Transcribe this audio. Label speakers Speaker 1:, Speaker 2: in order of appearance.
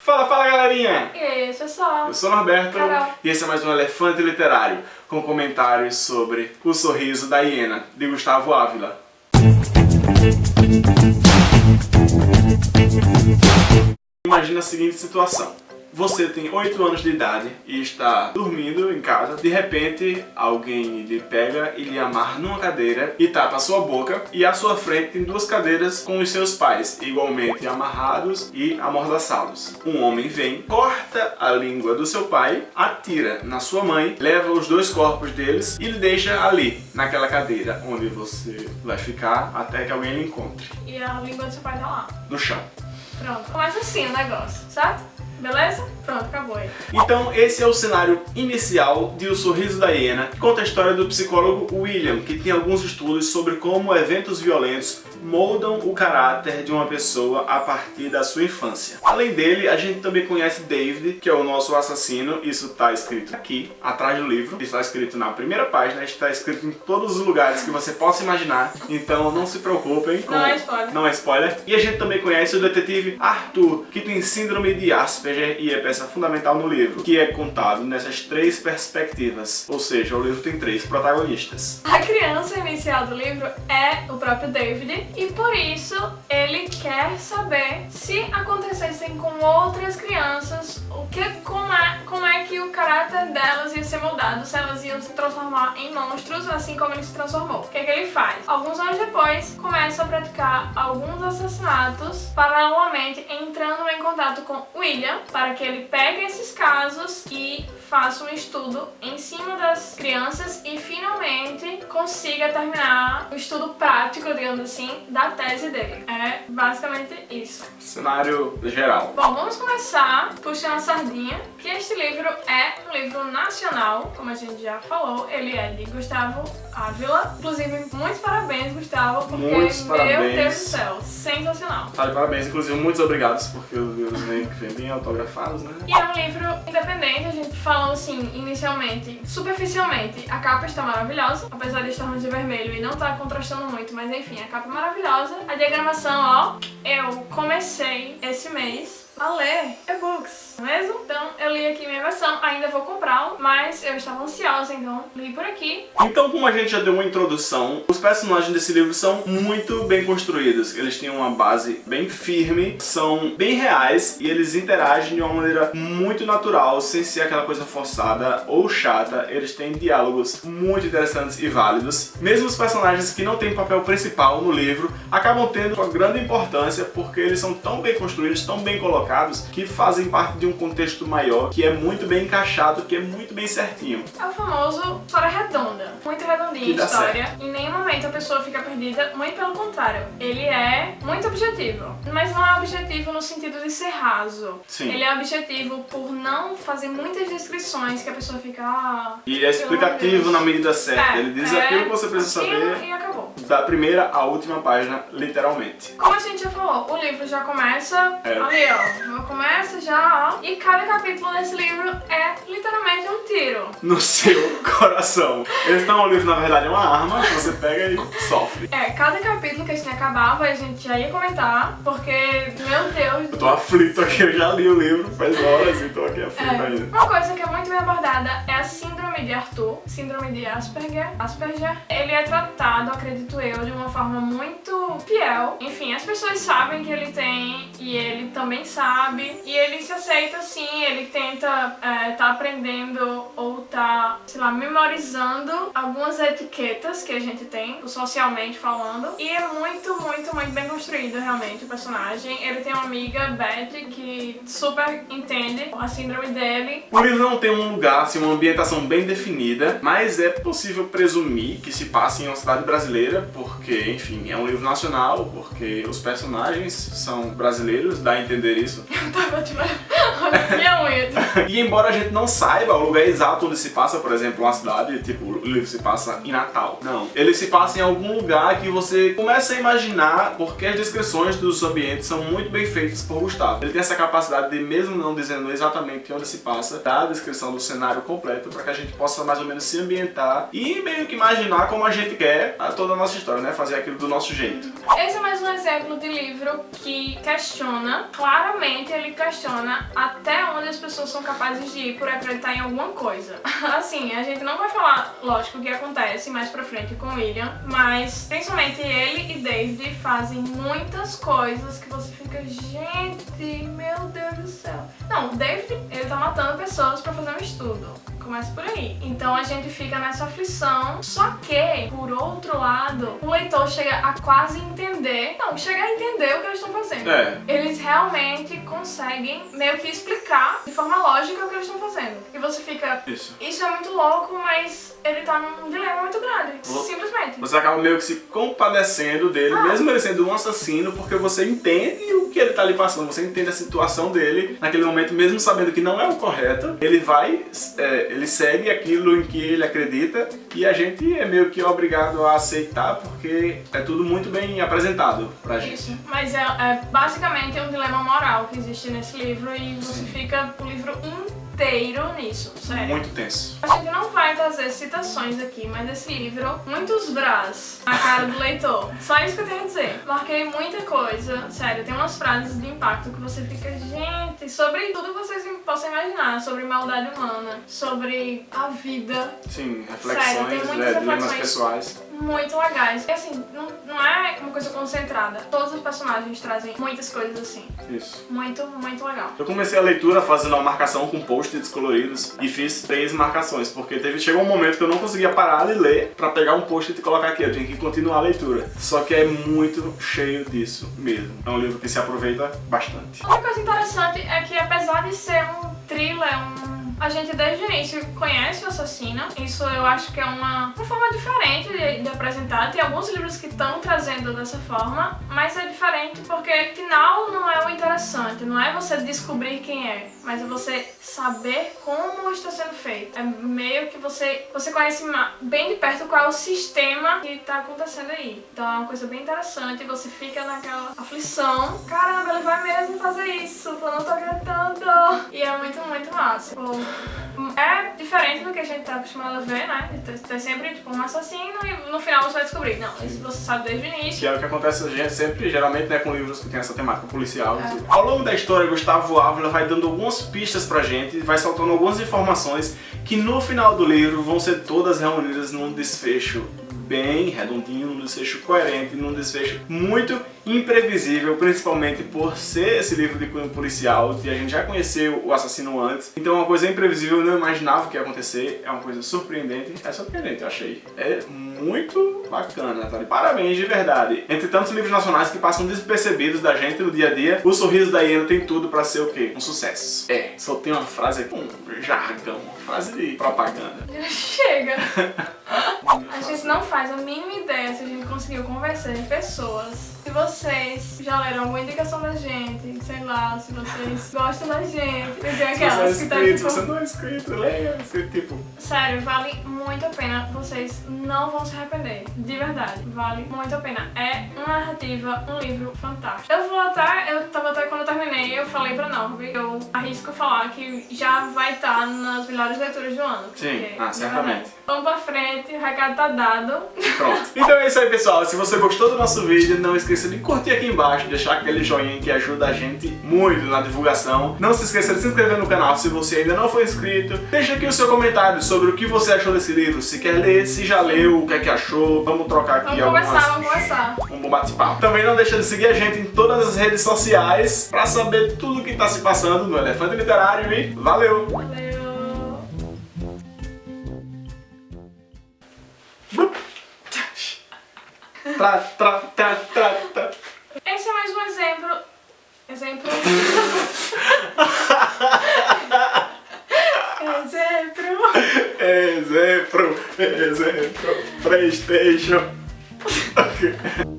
Speaker 1: Fala, fala galerinha!
Speaker 2: E aí, pessoal?
Speaker 1: Eu sou o Norberto
Speaker 2: Carol.
Speaker 1: e esse é mais um Elefante Literário com comentários sobre O Sorriso da Hiena, de Gustavo Ávila. Imagina a seguinte situação. Você tem 8 anos de idade e está dormindo em casa. De repente, alguém lhe pega e lhe amarra numa cadeira e tapa a sua boca. E à sua frente tem duas cadeiras com os seus pais, igualmente amarrados e amordaçados. Um homem vem, corta a língua do seu pai, atira na sua mãe, leva os dois corpos deles e lhe deixa ali, naquela cadeira, onde você vai ficar até que alguém lhe encontre.
Speaker 2: E a língua do seu pai tá lá.
Speaker 1: No chão.
Speaker 2: Pronto. Começa assim o negócio, certo? Beleza? Pronto, acabou aí.
Speaker 1: Então esse é o cenário inicial de O Sorriso da Hiena, que conta a história do psicólogo William, que tem alguns estudos sobre como eventos violentos moldam o caráter de uma pessoa a partir da sua infância. Além dele, a gente também conhece David, que é o nosso assassino, isso está escrito aqui, atrás do livro, está escrito na primeira página, está escrito em todos os lugares que você possa imaginar, então não se preocupem. com-
Speaker 2: Não é spoiler.
Speaker 1: Não é spoiler. E a gente também conhece o detetive Arthur, que tem síndrome de Asperger e é peça fundamental no livro, que é contado nessas três perspectivas, ou seja, o livro tem três protagonistas.
Speaker 2: A criança inicial do livro é o próprio David e por isso ele quer saber se acontecessem com outras crianças, o que, como, é, como é que o caráter delas ia ser moldado, se elas iam se transformar em monstros, assim como ele se transformou. O que, é que ele faz? Alguns anos depois, começa a praticar alguns assassinatos, paralelamente entrando em contato com William, para que ele pegue esses casos e faça um estudo em cima das crianças e finalmente consiga terminar o estudo prático, digamos assim, da tese dele. É basicamente isso.
Speaker 1: Cenário geral.
Speaker 2: Bom, vamos começar puxando a sardinha, que este livro é um livro nacional, como a gente já falou, ele é de Gustavo Ávila. Inclusive, muitos parabéns, Gustavo, porque,
Speaker 1: Muitos
Speaker 2: meu
Speaker 1: parabéns.
Speaker 2: Deus do céu, sensacional.
Speaker 1: Tá de parabéns, inclusive muitos obrigados, porque os livros vêm bem autografados, né?
Speaker 2: E é um livro independente, a gente falou assim, inicialmente, superficialmente, a capa está maravilhosa, apesar de estarmos de vermelho e não tá contrastando muito, mas enfim, a capa é maravilhosa. A diagramação, ó, eu comecei esse mês a ler e-books, não é mesmo? Então eu li aqui minha versão, ainda vou comprá-lo, mas eu estava ansiosa, então li por aqui.
Speaker 1: Então, como a gente já deu uma introdução, os personagens desse livro são muito bem construídos. Eles têm uma base bem firme, são bem reais e eles interagem de uma maneira muito natural, sem ser aquela coisa forçada ou chata. Eles têm diálogos muito interessantes e válidos. Mesmo os personagens que não têm papel principal no livro acabam tendo uma grande importância porque eles são tão bem construídos, tão bem colocados, que fazem parte de um contexto maior, que é muito bem encaixado, que é muito bem certinho.
Speaker 2: É o famoso história redonda, muito redondinha a história. Em nenhum momento a pessoa fica perdida, muito pelo contrário. Ele é muito objetivo, mas não é objetivo no sentido de ser raso.
Speaker 1: Sim.
Speaker 2: Ele é objetivo por não fazer muitas descrições que a pessoa fica... Ah,
Speaker 1: E é explicativo na medida certa.
Speaker 2: É,
Speaker 1: Ele diz
Speaker 2: é
Speaker 1: aquilo que você precisa
Speaker 2: aquilo
Speaker 1: saber
Speaker 2: E acabou.
Speaker 1: da primeira à última página, literalmente.
Speaker 2: Como a gente já falou, o livro já começa
Speaker 1: É.
Speaker 2: ali, ó. Começa já, ó. E cada capítulo desse livro é literalmente um tiro.
Speaker 1: No seu coração. Esse não é um livro, na verdade, é uma arma que você pega e sofre.
Speaker 2: É, cada capítulo que a gente acabava, a gente já ia comentar, porque, meu Deus,
Speaker 1: Eu tô aflito aqui, eu já li o livro faz horas e tô aqui aflito
Speaker 2: É,
Speaker 1: ainda.
Speaker 2: uma coisa que é muito bem abordada é a síndrome de Arthur, síndrome de Asperger. Asperger, ele é tratado, acredito eu, de uma forma muito fiel. Enfim, as pessoas sabem que ele tem e ele também sabe. E ele se aceita assim, ele tenta é, tá aprendendo ou tá, sei lá, memorizando algumas etiquetas que a gente tem, socialmente falando. E é muito, muito, muito bem construído realmente o personagem. Ele tem uma amiga, Beth, que super entende a síndrome dele.
Speaker 1: O livro não tem um lugar, assim, uma ambientação bem definida, mas é possível presumir que se passe em uma cidade brasileira, porque, enfim, é um livro nacional, porque os personagens são brasileiros, dá a entender isso.
Speaker 2: Tava tipo, minha unha.
Speaker 1: E embora a gente não saiba o lugar exato onde se passa, por exemplo, uma cidade, tipo, o livro se passa em Natal. Não. Ele se passa em algum lugar que você começa a imaginar, porque as descrições dos ambientes são muito bem feitas por Gustavo. Ele tem essa capacidade de, mesmo não dizendo exatamente onde se passa, dar a descrição do cenário completo para que a gente possa mais ou menos se ambientar e meio que imaginar como a gente quer a toda a nossa história, né? Fazer aquilo do nosso jeito.
Speaker 2: Esse é mais um exemplo de livro que questiona, claramente ele questiona até onde as pessoas são capazes de ir por acreditar em alguma coisa. Assim, a gente não vai falar, lógico, o que acontece mais pra frente com William, mas principalmente ele e David fazem muitas coisas que você fica, gente, meu Deus do céu. Não, David, ele tá matando pessoas pra fazer um estudo começa por aí. Então a gente fica nessa aflição, só que, por outro lado, o leitor chega a quase entender, não, chega a entender o que eles estão fazendo.
Speaker 1: É.
Speaker 2: Eles realmente conseguem meio que explicar de forma lógica o que eles estão fazendo. E você fica,
Speaker 1: Isso.
Speaker 2: isso é muito louco, mas ele tá num dilema muito grande,
Speaker 1: Vo-
Speaker 2: simplesmente.
Speaker 1: Você acaba meio que se compadecendo dele,
Speaker 2: Ah.
Speaker 1: mesmo ele sendo um assassino, porque você entende o que ele tá ali passando, você entende a situação dele naquele momento, mesmo sabendo que não é o correto, ele vai, é, ele segue aquilo em que ele acredita e a gente é meio que obrigado a aceitar porque é tudo muito bem apresentado pra gente.
Speaker 2: Isso, mas é, é basicamente um dilema moral que existe nesse livro e você fica o livro inteiro nisso, sério.
Speaker 1: Muito tenso.
Speaker 2: A gente não vai trazer citações aqui, mas esse livro, muitos brás na cara do leitor. Só isso que eu tenho a dizer. Marquei muita coisa, sério, tem umas frases de impacto que você fica, gente, sobre tudo que vocês possam imaginar, sobre maldade humana, sobre a vida,
Speaker 1: Sim,
Speaker 2: Sério,
Speaker 1: reflexões,
Speaker 2: tem muitas
Speaker 1: dilemas
Speaker 2: reflexões.
Speaker 1: pessoais.
Speaker 2: muito legais. E assim, não, não é uma coisa concentrada. Todos os personagens trazem muitas coisas assim.
Speaker 1: Isso.
Speaker 2: Muito, muito legal.
Speaker 1: Eu comecei a leitura fazendo uma marcação com post-its coloridos e fiz três marcações, porque teve, chegou um momento que eu não conseguia parar de ler pra pegar um post-it e colocar aqui, eu tinha que continuar a leitura. Só que é muito cheio disso mesmo. É um livro que se aproveita bastante.
Speaker 2: Outra coisa interessante é que apesar de ser um thriller, um... a gente desde o início conhece o assassino. Isso eu acho que é uma, uma forma diferente de, de apresentar. Tem alguns livros que estão trazendo dessa forma, mas é diferente porque final não é o interessante. Não é você descobrir quem é, mas é você saber como está sendo feito. É meio que você, você conhece bem de perto qual é o sistema que está acontecendo aí. Então é uma coisa bem interessante. Você fica naquela aflição. Caramba, ele vai mesmo fazer isso. Eu não tô acreditando. E é muito, muito massa. É diferente do que a gente tá acostumado a ver, né? Ter sempre tipo, um assassino e no final você vai descobrir. Não, isso você sabe desde o início.
Speaker 1: Que é o que acontece gente sempre, geralmente, né, com livros que tem essa temática policial. Ao longo da história, Gustavo Ávila vai dando algumas pistas pra gente, vai soltando algumas informações que no final do livro vão ser todas reunidas num desfecho bem redondinho, num desfecho coerente, num desfecho muito imprevisível, principalmente por ser esse livro de cunho policial, e a gente já conheceu o assassino antes. Então é uma coisa imprevisível, eu não imaginava o que ia acontecer, é uma coisa surpreendente, é surpreendente, eu achei. É muito bacana, Natália. Parabéns de verdade. Entre tantos livros nacionais que passam despercebidos da gente no dia a dia, o Sorriso da Hiena tem tudo pra ser o quê? Um sucesso. É, só tem uma frase aqui, um jargão, uma frase de propaganda.
Speaker 2: Chega! A gente não faz a mínima ideia se a gente conseguiu convencer pessoas. Se vocês já leram alguma indicação da gente, sei lá, se vocês gostam da gente, tem
Speaker 1: Se você é
Speaker 2: aquelas que tá
Speaker 1: inscrito, se
Speaker 2: tipo...
Speaker 1: você não é inscrito, leia, você, tipo,
Speaker 2: Sério, vale muito a pena. Vocês não vão se arrepender. De verdade. Vale muito a pena. É uma narrativa, um livro fantástico. Eu vou até. Eu tava até quando eu terminei, eu falei pra Norby, eu arrisco falar que já vai estar nas melhores leituras do ano.
Speaker 1: Sim. Ah, certamente.
Speaker 2: Vamos pra frente, o recado tá dado.
Speaker 1: Pronto. Então é isso aí, pessoal. Se você gostou do nosso vídeo, não esqueça de curtir aqui embaixo, deixar aquele joinha que ajuda a gente muito na divulgação. Não se esqueça de se inscrever no canal se você ainda não for inscrito. Deixa aqui o seu comentário sobre o que você achou desse livro. Se quer ler, se já leu, o que é que achou. Vamos trocar aqui
Speaker 2: Vamos
Speaker 1: algumas...
Speaker 2: conversar, vamos conversar.
Speaker 1: um bom bate-papo. Também não deixa de seguir a gente em todas as redes sociais pra saber tudo o que tá se passando no Elefante Literário e valeu!
Speaker 2: Valeu.
Speaker 1: Tra, tra, tra, tra, tra.
Speaker 2: Esse é mais um exemplo. Exemplo. exemplo.
Speaker 1: Exemplo, exemplo, Playstation.